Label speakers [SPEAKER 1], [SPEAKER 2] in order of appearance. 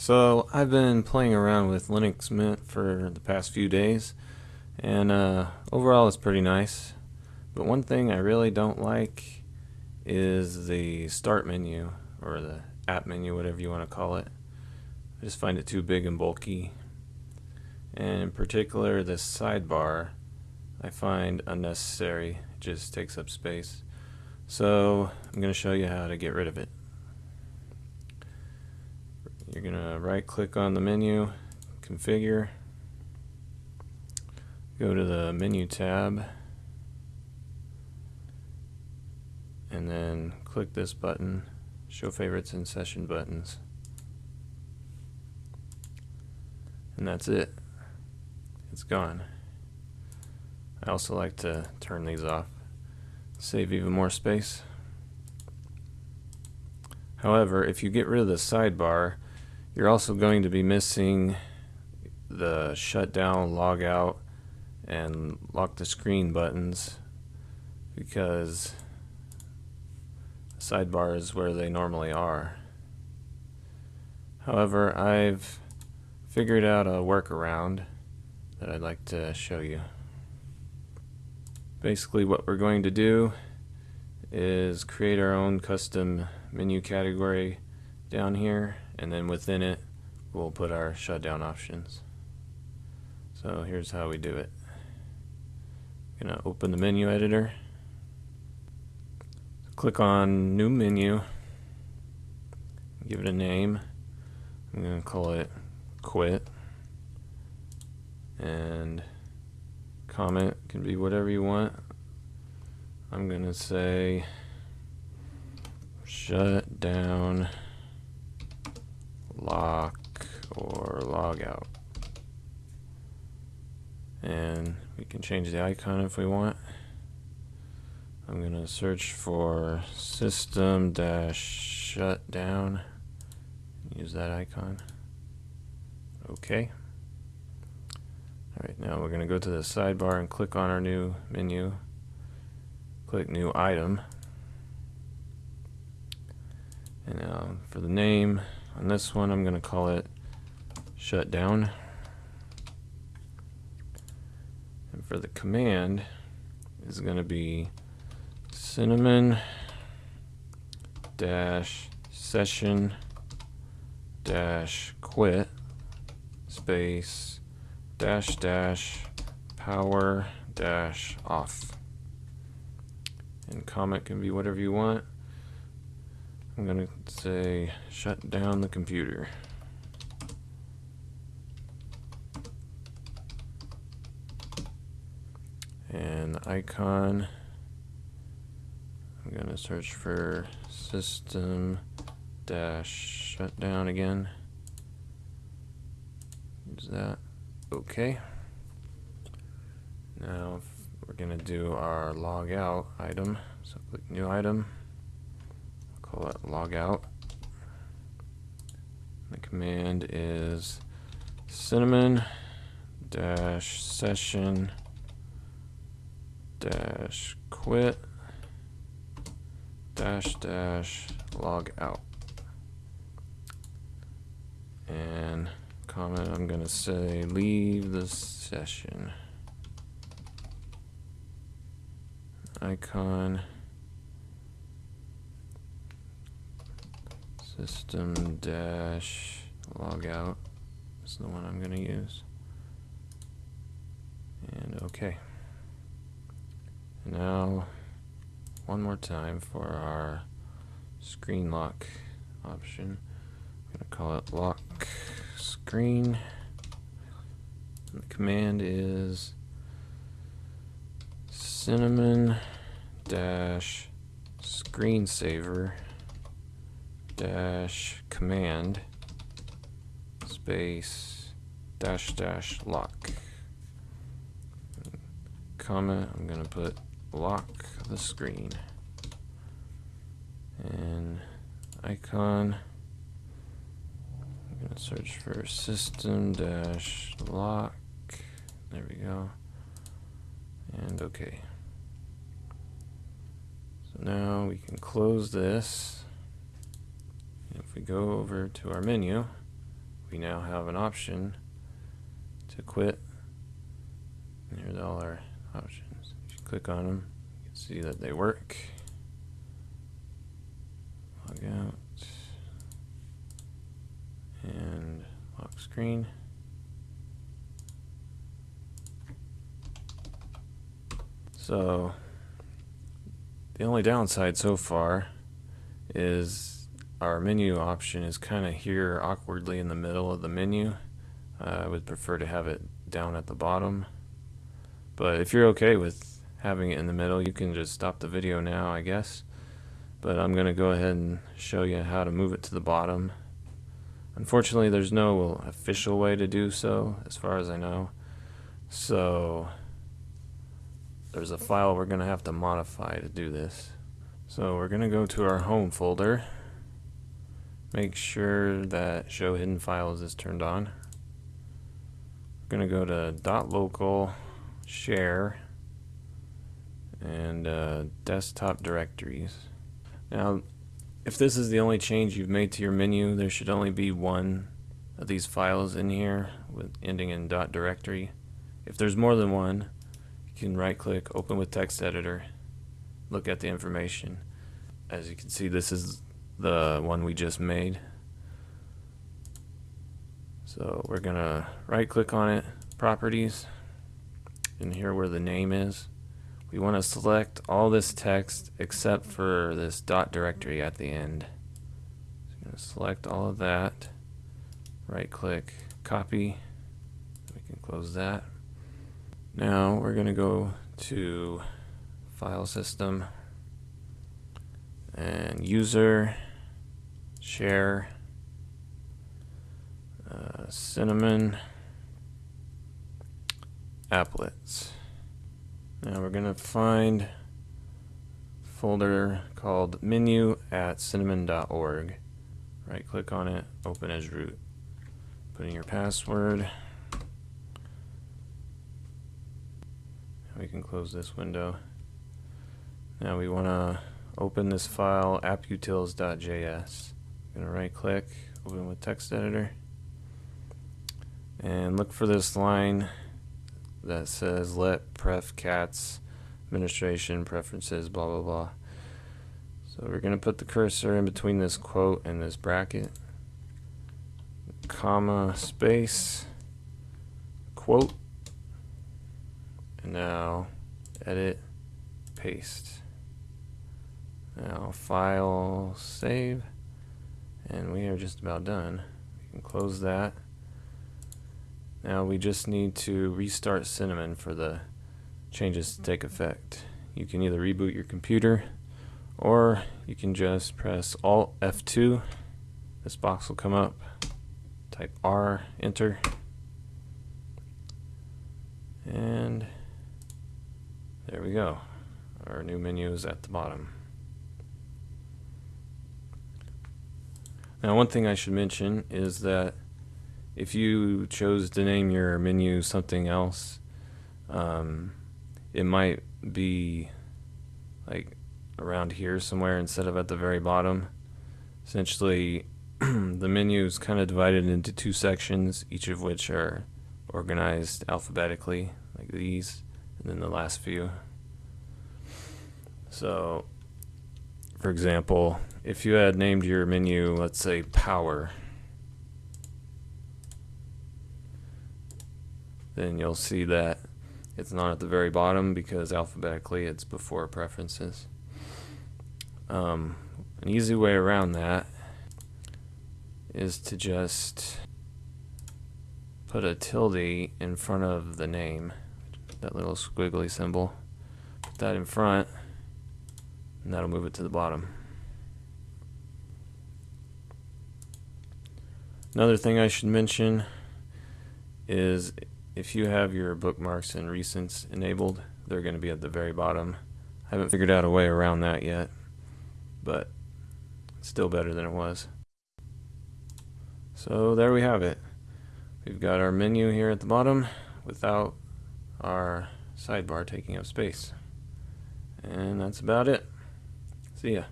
[SPEAKER 1] So I've been playing around with Linux Mint for the past few days and uh, overall it's pretty nice. But one thing I really don't like is the start menu or the app menu whatever you want to call it. I just find it too big and bulky. And in particular this sidebar I find unnecessary. It just takes up space. So I'm going to show you how to get rid of it you're going to right click on the menu, configure, go to the menu tab, and then click this button, show favorites and session buttons. And that's it. It's gone. I also like to turn these off, save even more space. However, if you get rid of the sidebar, you're also going to be missing the shutdown, log out, and lock the screen buttons because the sidebar is where they normally are. However, I've figured out a workaround that I'd like to show you. Basically what we're going to do is create our own custom menu category down here and then within it we'll put our shutdown options. So here's how we do it. I'm gonna open the menu editor. Click on new menu. Give it a name. I'm gonna call it quit. And comment can be whatever you want. I'm gonna say shut down lock or log out. And we can change the icon if we want. I'm going to search for system dash shutdown. Use that icon. Okay. Alright, now we're going to go to the sidebar and click on our new menu. Click new item. And now for the name, on this one, I'm going to call it shut down. And for the command is going to be cinnamon dash session dash quit space dash dash power dash off. And comment can be whatever you want. I'm going to say shut down the computer. And icon, I'm going to search for system dash shutdown again. Use that. Okay. Now we're going to do our log out item. So click new item call it logout. The command is cinnamon dash session dash quit dash dash log out. And comment I'm going to say leave the session. Icon system dash logout is the one I'm going to use. And OK. Now, one more time for our screen lock option. I'm going to call it lock screen. And the command is cinnamon dash screensaver dash command space dash dash lock. Comma, I'm going to put lock the screen. And icon, I'm going to search for system dash lock. There we go. And okay. So now we can close this if we go over to our menu we now have an option to quit. Here's all our options. If you click on them, you can see that they work. Log out and lock screen. So the only downside so far is our menu option is kind of here awkwardly in the middle of the menu. Uh, I would prefer to have it down at the bottom. But if you're okay with having it in the middle, you can just stop the video now, I guess. But I'm going to go ahead and show you how to move it to the bottom. Unfortunately, there's no official way to do so, as far as I know. So there's a file we're going to have to modify to do this. So we're going to go to our home folder. Make sure that show hidden files is turned on. We're going to go to dot .local share and uh, desktop directories. Now if this is the only change you've made to your menu there should only be one of these files in here with ending in dot .directory. If there's more than one you can right click open with text editor look at the information as you can see this is the one we just made. So we're gonna right click on it properties and here where the name is. We want to select all this text except for this dot directory at the end. So I'm going to select all of that right click copy. We can close that. Now we're going to go to file system and user share uh, cinnamon. Applets. Now we're going to find folder called menu at cinnamon.org right click on it open as root. Put in your password. We can close this window. Now we want to open this file apputils.js. I'm going to right click, open with text editor, and look for this line that says let pref cats administration preferences blah blah blah. So we're going to put the cursor in between this quote and this bracket, comma space quote. And now edit paste. Now file save and we are just about done. We can close that. Now we just need to restart Cinnamon for the changes to take effect. You can either reboot your computer or you can just press alt F2 this box will come up. Type R enter. And there we go. Our new menu is at the bottom. Now one thing I should mention is that if you chose to name your menu something else, um, it might be like around here somewhere instead of at the very bottom. Essentially, the menu is kind of divided into two sections, each of which are organized alphabetically, like these and then the last few. So, for example, if you had named your menu, let's say power, then you'll see that it's not at the very bottom because alphabetically it's before preferences. Um, an easy way around that is to just put a tilde in front of the name that little squiggly symbol. Put that in front, and that'll move it to the bottom. Another thing I should mention is if you have your bookmarks and recents enabled, they're going to be at the very bottom. I haven't figured out a way around that yet, but it's still better than it was. So there we have it. We've got our menu here at the bottom without our sidebar taking up space. And that's about it. See ya.